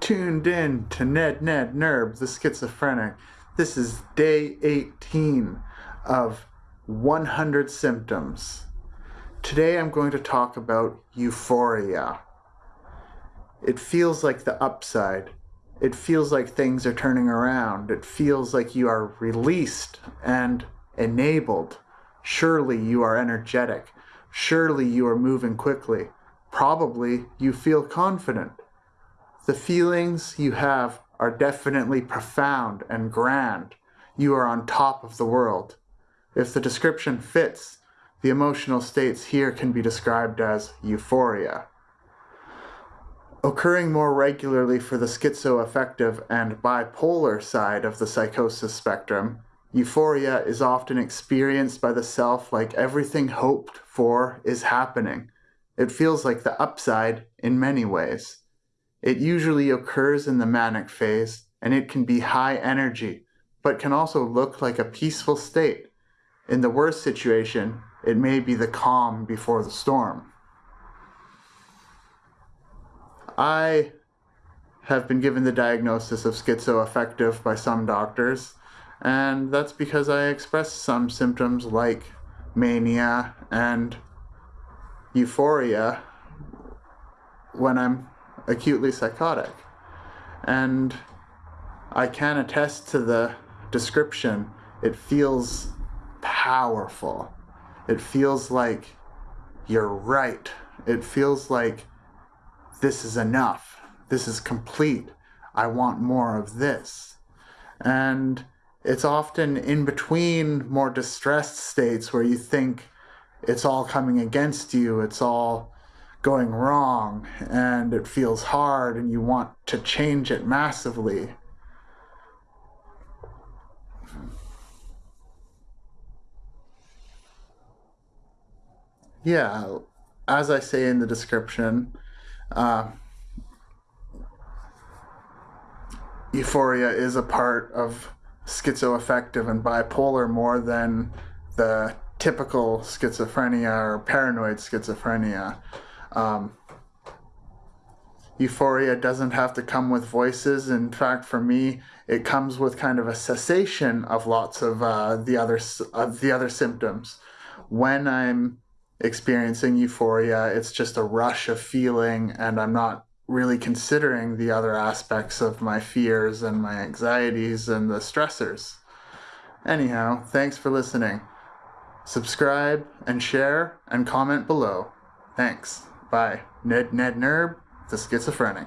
tuned in to Ned Ned Nerb, the schizophrenic. This is day 18 of 100 symptoms. Today I'm going to talk about euphoria. It feels like the upside. It feels like things are turning around. It feels like you are released and enabled. Surely you are energetic. Surely you are moving quickly. Probably you feel confident. The feelings you have are definitely profound and grand. You are on top of the world. If the description fits, the emotional states here can be described as euphoria. Occurring more regularly for the schizoaffective and bipolar side of the psychosis spectrum, euphoria is often experienced by the self like everything hoped for is happening. It feels like the upside in many ways. It usually occurs in the manic phase, and it can be high energy, but can also look like a peaceful state. In the worst situation, it may be the calm before the storm. I have been given the diagnosis of schizoaffective by some doctors, and that's because I express some symptoms like mania and euphoria when I'm acutely psychotic. And I can attest to the description. It feels powerful. It feels like you're right. It feels like this is enough. This is complete. I want more of this. And it's often in between more distressed states where you think it's all coming against you. It's all going wrong and it feels hard and you want to change it massively. Yeah, as I say in the description, uh, euphoria is a part of schizoaffective and bipolar more than the typical schizophrenia or paranoid schizophrenia. Um, euphoria doesn't have to come with voices. In fact, for me, it comes with kind of a cessation of lots of uh, the other of the other symptoms. When I'm experiencing euphoria, it's just a rush of feeling, and I'm not really considering the other aspects of my fears and my anxieties and the stressors. Anyhow, thanks for listening. Subscribe and share and comment below. Thanks. Bye. Ned Ned Nerb, the schizophrenic.